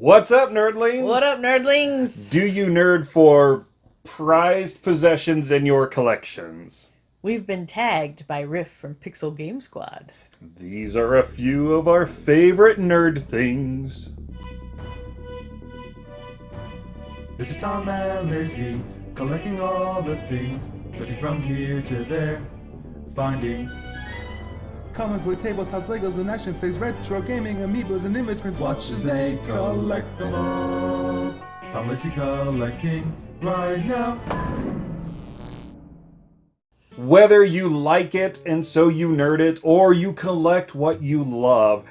What's up, nerdlings? What up, nerdlings? Do you nerd for prized possessions in your collections? We've been tagged by Riff from Pixel Game Squad. These are a few of our favorite nerd things. This is Tom and Lacey, collecting all the things, searching from here to there, finding comic book tables, house Legos, and action figures, retro gaming, amiibos, and immigrants. Watch as they collect them all. Tom Lacey collecting right now. Whether you like it and so you nerd it, or you collect what you love,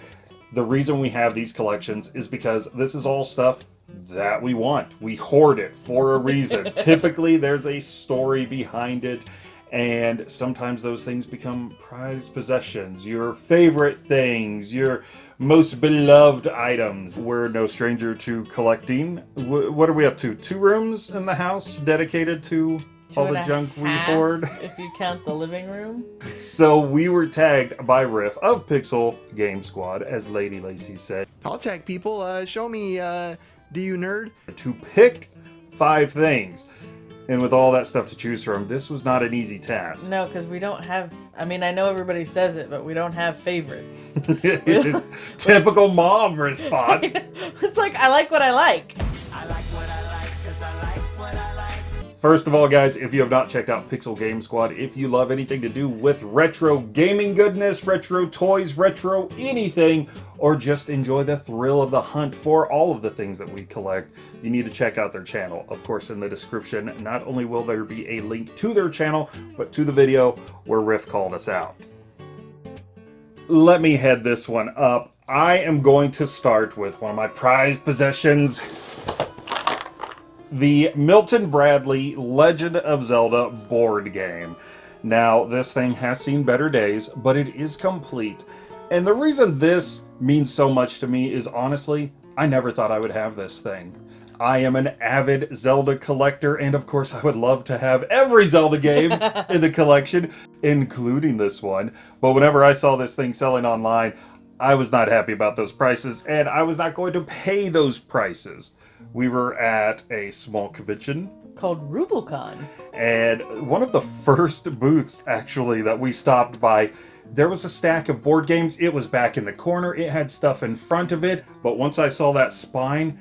the reason we have these collections is because this is all stuff that we want. We hoard it for a reason. Typically, there's a story behind it, and sometimes those things become prized possessions, your favorite things, your most beloved items. We're no stranger to collecting. Wh- What are we up to? Two rooms in the house dedicated to Two all the a junk we hoard. If you count the living room. So we were tagged by Riff of Pixel Game Squad, as Lady Lacey said, I'll tag people. Uh, show me, uh, do you nerd? to pick five things. And with all that stuff to choose from, this was not an easy task. No, because we don't have. I mean, I know everybody says it, but we don't have favorites. Typical mom response. it's like, I like what I like. First of all, guys, if you have not checked out Pixel Game Squad, if you love anything to do with retro gaming goodness, retro toys, retro anything, or just enjoy the thrill of the hunt for all of the things that we collect, you need to check out their channel. Of course, in the description, not only will there be a link to their channel, but to the video where Riff called us out. Let me head this one up. I am going to start with one of my prized possessions the Milton Bradley Legend of Zelda board game. Now, this thing has seen better days, but it is complete. And the reason this means so much to me is honestly, I never thought I would have this thing. I am an avid Zelda collector, and of course, I would love to have every Zelda game in the collection, including this one. But whenever I saw this thing selling online, I was not happy about those prices, and I was not going to pay those prices. We were at a small convention, Called Rubicon. and one of the first booths actually that we stopped by, there was a stack of board games. It was back in the corner, it had stuff in front of it, but once I saw that spine,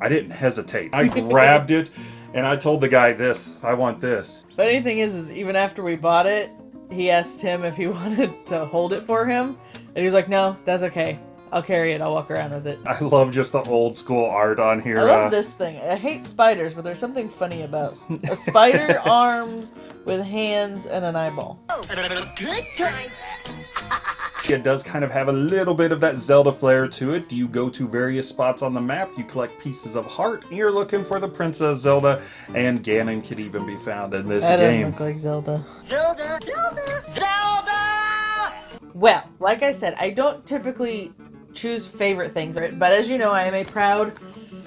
I didn't hesitate. I grabbed it and I told the guy this, I want this. Funny thing is, is even after we bought it, he asked him if he wanted to hold it for him, and he was like, "No, that's okay. I'll carry it. I'll walk around with it." I love just the old school art on here. I love uh, this thing. I hate spiders, but there's something funny about a spider arms with hands and an eyeball. It does kind of have a little bit of that Zelda flair to it. You go to various spots on the map, you collect pieces of heart, and you're looking for the Princess Zelda, and Ganon could even be found in this That doesn't game. look like Zelda. Zelda, Zelda, Zelda! Well, like I said, I don't typically choose favorite things, but as you know, I am a proud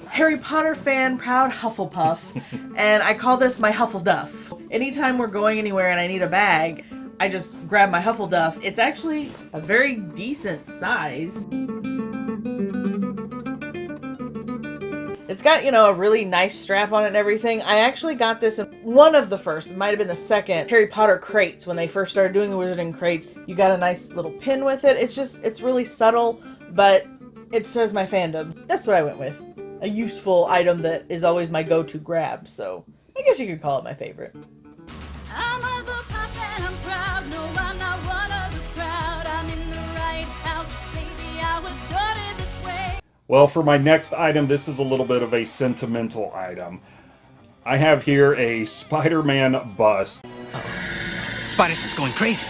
Harry Potter fan, proud Hufflepuff, and I call this my Huffleduff. Anytime we're going anywhere and I need a bag, I just grab my Huffleduff. It's actually a very decent size. It's got, you know, a really nice strap on it and everything. I actually got this in one of the first, it might have been the second, Harry Potter crates when they first started doing the Wizarding crates. You got a nice little pin with it. It's just, it's really subtle, but it says my fandom. That's what I went with. A useful item that is always my go-to grab, so I guess you could call it my favorite. I'm a pup and I'm proud. No, I'm not one of the crowd. I'm in the right house. Maybe I was started this way. Well, for my next item, this is a little bit of a sentimental item. I have here a Spider-Man bust. Spider-Sense going crazy.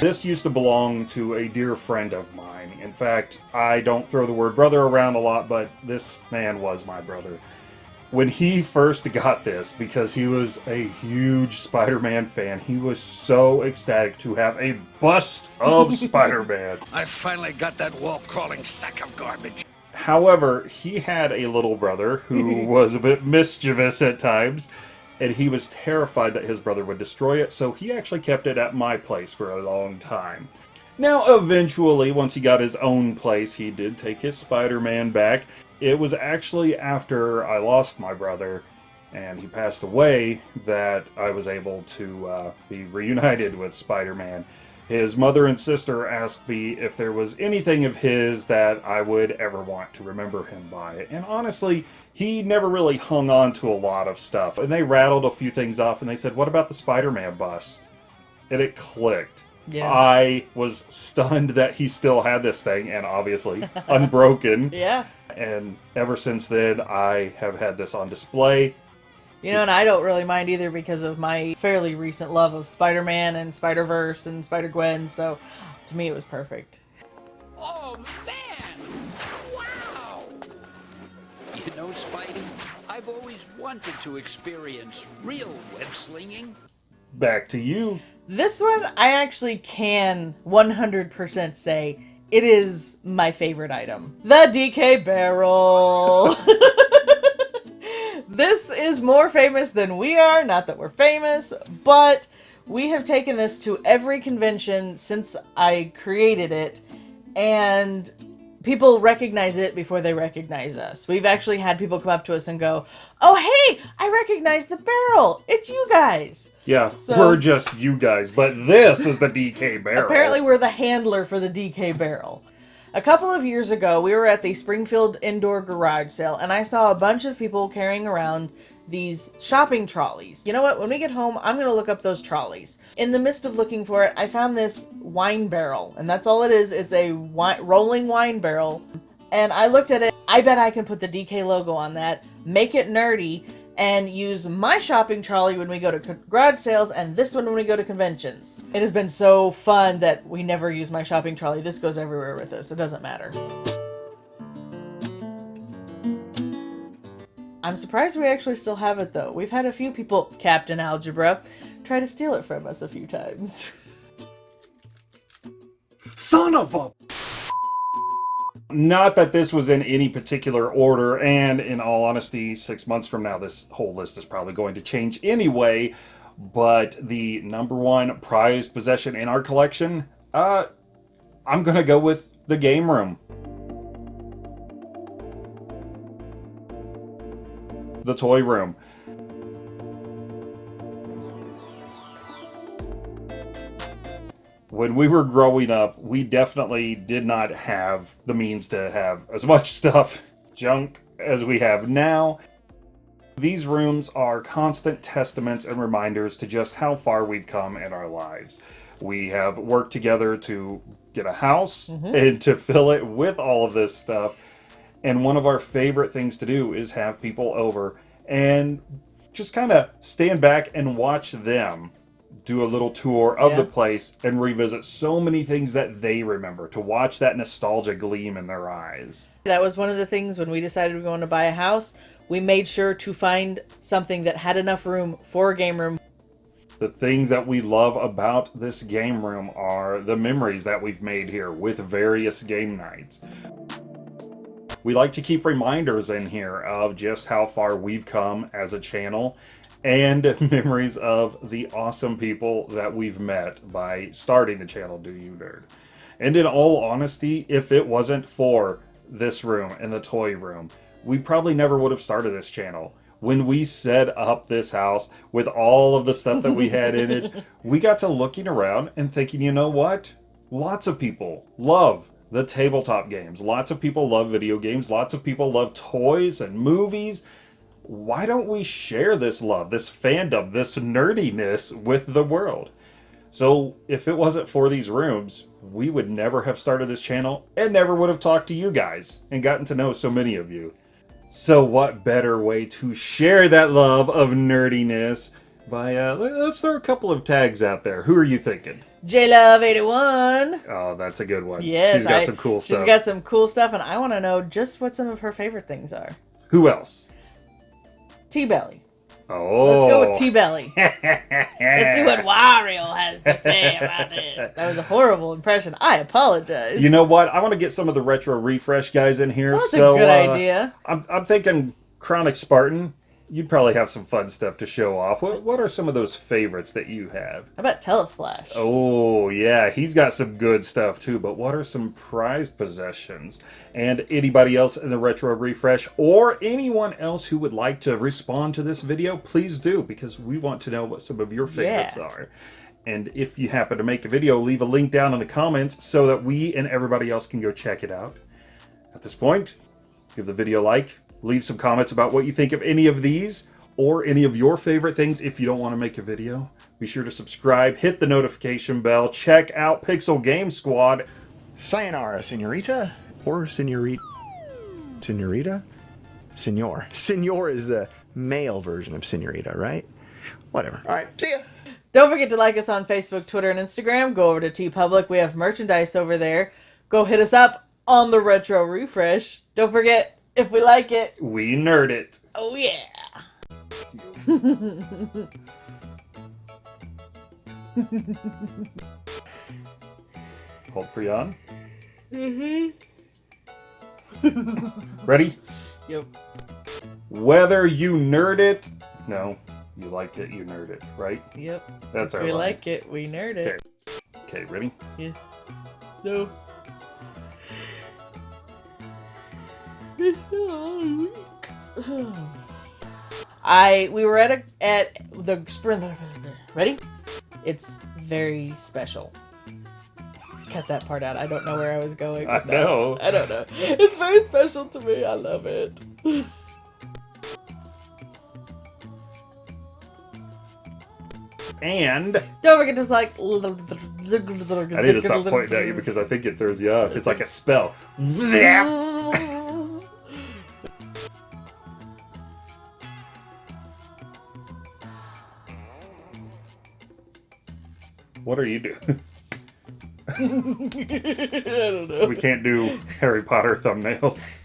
This used to belong to a dear friend of mine. In fact, I don't throw the word brother around a lot, but this man was my brother. When he first got this, because he was a huge Spider Man fan, he was so ecstatic to have a bust of Spider Man. I finally got that wall-crawling sack of garbage. However, he had a little brother who was a bit mischievous at times, and he was terrified that his brother would destroy it, so he actually kept it at my place for a long time. Now, eventually, once he got his own place, he did take his Spider Man back. it was actually after I lost my brother and he passed away that I was able to uh, be reunited with Spider Man. His mother and sister asked me if there was anything of his that I would ever want to remember him by. And honestly, he never really hung on to a lot of stuff. And they rattled a few things off and they said, What about the Spider Man bust? And it clicked. Yeah. I was stunned that he still had this thing and obviously unbroken. Yeah. And ever since then, I have had this on display. You know, and I don't really mind either because of my fairly recent love of Spider Man and Spider Verse and Spider Gwen. So to me, it was perfect. Oh, man! Wow! You know, Spidey, I've always wanted to experience real web slinging. Back to you. This one, I actually can 100% say it is my favorite item the DK barrel. this is more famous than we are. Not that we're famous, but we have taken this to every convention since I created it, and people recognize it before they recognize us. We've actually had people come up to us and go, "Oh, hey, I recognize the barrel. It's you guys." Yeah, So- we're just you guys, but this is the DK barrel. Apparently, we're the handler for the DK barrel. A couple of years ago, we were at the Springfield Indoor Garage Sale, and I saw a bunch of people carrying around these shopping trolleys. You know what? When we get home, I'm going to look up those trolleys. In the midst of looking for it, I found this wine barrel, and that's all it is. It's a wi- rolling wine barrel. And I looked at it. I bet I can put the DK logo on that, make it nerdy, and use my shopping trolley when we go to garage sales and this one when we go to conventions. It has been so fun that we never use my shopping trolley. This goes everywhere with us. It doesn't matter. I'm surprised we actually still have it though. We've had a few people, Captain Algebra, try to steal it from us a few times. Son of a. Not that this was in any particular order, and in all honesty, six months from now, this whole list is probably going to change anyway. But the number one prized possession in our collection, uh, I'm gonna go with the game room. The toy room. when we were growing up, we definitely did not have the means to have as much stuff, junk, as we have now. These rooms are constant testaments and reminders to just how far we've come in our lives. We have worked together to get a house mm-hmm. and to fill it with all of this stuff. And one of our favorite things to do is have people over and just kind of stand back and watch them do a little tour of the place and revisit so many things that they remember to watch that nostalgia gleam in their eyes. That was one of the things when we decided we were going to buy a house. We made sure to find something that had enough room for a game room. The things that we love about this game room are the memories that we've made here with various game nights. We like to keep reminders in here of just how far we've come as a channel and memories of the awesome people that we've met by starting the channel Do You Nerd. And in all honesty, if it wasn't for this room and the toy room, we probably never would have started this channel. When we set up this house with all of the stuff that we had in it, we got to looking around and thinking, you know what? Lots of people love the tabletop games. Lots of people love video games. Lots of people love toys and movies. Why don't we share this love, this fandom, this nerdiness with the world? So, if it wasn't for these rooms, we would never have started this channel and never would have talked to you guys and gotten to know so many of you. So, what better way to share that love of nerdiness by, uh, let- let's throw a couple of tags out there. Who are you thinking? J Love 81. Oh, that's a good one. Yes, She's got I- some cool stuff. She's got some cool stuff, and I want to know just what some of her favorite things are. Who else? T Belly. Oh. Let's go with T Belly. Let's see what Wario has to say about it. That was a horrible impression. I apologize. You know what? I want to get some of the retro refresh guys in here. That's a so, good uh, idea. I'm, I'm thinking Chronic Spartan. You'd probably have some fun stuff to show off. What what are some of those favorites that you have? How about Telesplash? Oh, yeah, he's got some good stuff too, but what are some prized possessions? And anybody else in the Retro Refresh or anyone else who would like to respond to this video, please do because we want to know what some of your favorites Yeah. are. And if you happen to make a video, leave a link down in the comments so that we and everybody else can go check it out. At this point, give the video a like, leave some comments about what you think of any of these or any of your favorite things if you don't want to make a video. Be sure to subscribe, hit the notification bell, check out Pixel Game Squad. Sayonara, senorita? Or senorita? Senorita? Senor. Senor is the male version of senorita, right? Whatever. All right, see ya. Don't forget to like us on Facebook, Twitter, and Instagram. Go over to TeePublic. We have merchandise over there. Go hit us up on the Retro Refresh. Don't forget, if we like it, We nerd it. oh yeah. Hold for yawn. Mm-hmm. Ready? Yep. Whether you nerd it, no, you like it, you nerd it, right? Yep. That's If our we line. like it, we nerd it. Okay, ready? Yeah. No. I we were at a at the spring. Ready? It's very special. Cut that part out. I don't know where I was going. I that. know. I don't know. It's very special to me. I love it. And Don't forget to like. I need to stop pointing at you because I think it throws you off. It's like a spell. What are you doing? I don't know. we can't do Harry Potter thumbnails.